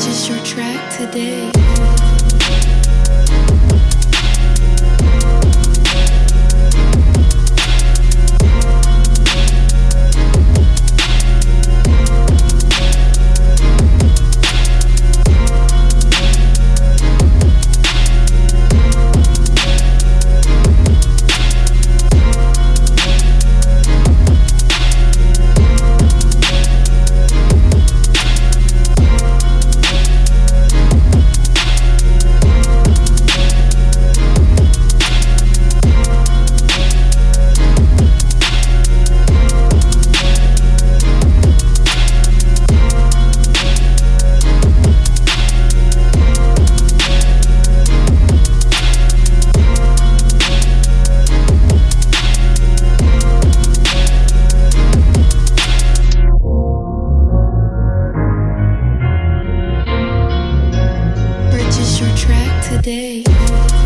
Just your track today. today.